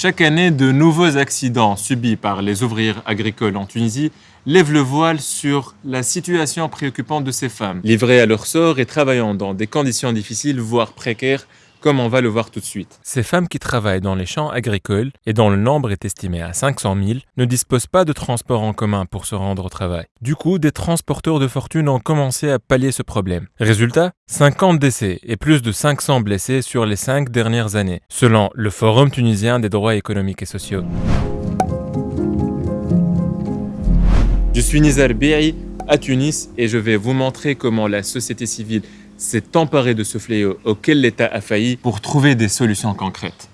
Chaque année, de nouveaux accidents subis par les ouvrières agricoles en Tunisie lèvent le voile sur la situation préoccupante de ces femmes, livrées à leur sort et travaillant dans des conditions difficiles, voire précaires, comme on va le voir tout de suite. Ces femmes qui travaillent dans les champs agricoles, et dont le nombre est estimé à 500 000, ne disposent pas de transport en commun pour se rendre au travail. Du coup, des transporteurs de fortune ont commencé à pallier ce problème. Résultat 50 décès et plus de 500 blessés sur les 5 dernières années, selon le Forum tunisien des droits économiques et sociaux. Je suis Nizar Bi'i à Tunis et je vais vous montrer comment la société civile s'est emparé de ce fléau auquel l'État a failli pour trouver des solutions concrètes.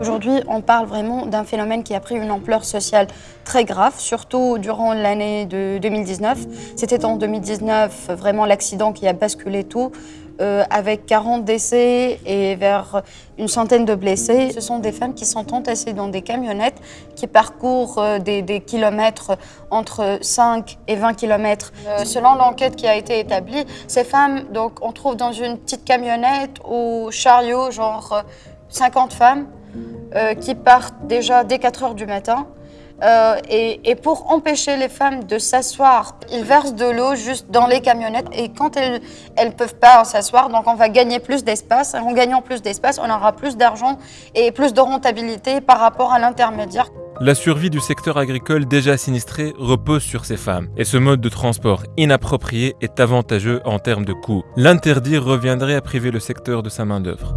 Aujourd'hui, on parle vraiment d'un phénomène qui a pris une ampleur sociale très grave, surtout durant l'année de 2019. C'était en 2019 vraiment l'accident qui a basculé tout, euh, avec 40 décès et vers une centaine de blessés. Ce sont des femmes qui sont entassées dans des camionnettes qui parcourent euh, des, kilomètres entre 5 et 20 kilomètres. Euh, selon l'enquête qui a été établie, ces femmes, donc, on trouve dans une petite camionnette ou chariot, genre 50 femmes, euh, qui partent déjà dès 4 heures du matin. Euh, et, pour empêcher les femmes de s'asseoir, ils versent de l'eau juste dans les camionnettes et quand elles ne peuvent pas s'asseoir, donc on va gagner plus d'espace. En gagnant plus d'espace, on aura plus d'argent et plus de rentabilité par rapport à l'intermédiaire. La survie du secteur agricole déjà sinistré repose sur ces femmes, et ce mode de transport inapproprié est avantageux en termes de coûts. L'interdire reviendrait à priver le secteur de sa main-d'œuvre.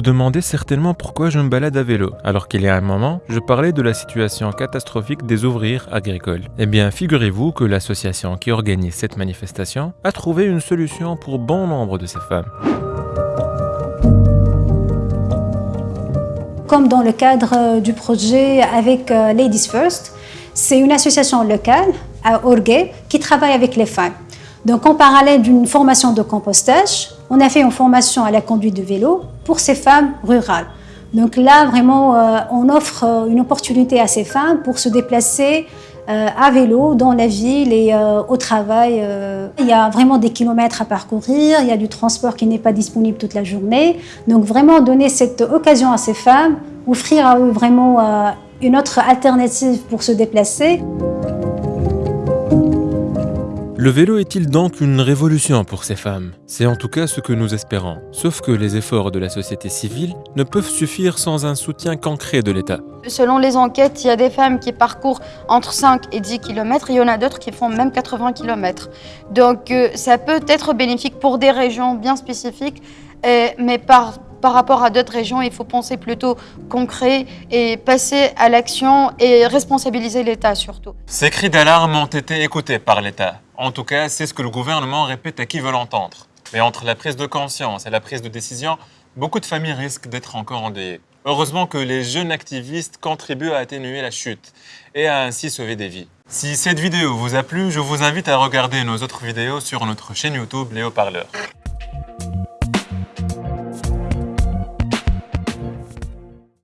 Vous demandez certainement pourquoi je me balade à vélo, alors qu'il y a un moment, je parlais de la situation catastrophique des ouvriers agricoles. Eh bien, figurez-vous que l'association qui organise cette manifestation a trouvé une solution pour bon nombre de ces femmes. Comme dans le cadre euh, du projet avec euh, Ladies First, c'est une association locale à Orgué qui travaille avec les femmes. Donc en parallèle d'une formation de compostage, on a fait une formation à la conduite de vélo pour ces femmes rurales. Donc là, vraiment, euh, on offre euh, une opportunité à ces femmes pour se déplacer euh, à vélo dans la ville et au travail. Il y a vraiment des kilomètres à parcourir, il y a du transport qui n'est pas disponible toute la journée. Donc vraiment donner cette occasion à ces femmes, offrir à eux vraiment une autre alternative pour se déplacer. Le vélo est-il donc une révolution pour ces femmes? C'est en tout cas ce que nous espérons. Sauf que les efforts de la société civile ne peuvent suffire sans un soutien concret de l'État. Selon les enquêtes, il y a des femmes qui parcourent entre 5 et 10 km, il y en a d'autres qui font même 80 km. Donc euh, ça peut être bénéfique pour des régions bien spécifiques, euh, mais par par rapport à d'autres régions, il faut penser plutôt concret et passer à l'action et responsabiliser l'État surtout. Ces cris d'alarme ont été écoutés par l'État. En tout cas, c'est ce que le gouvernement répète à qui veut l'entendre. Mais entre la prise de conscience et la prise de décision, beaucoup de familles risquent d'être encore endeuillées. Heureusement que les jeunes activistes contribuent à atténuer la chute et à ainsi sauver des vies. Si cette vidéo vous a plu, je vous invite à regarder nos autres vidéos sur notre chaîne YouTube Léo Parleur.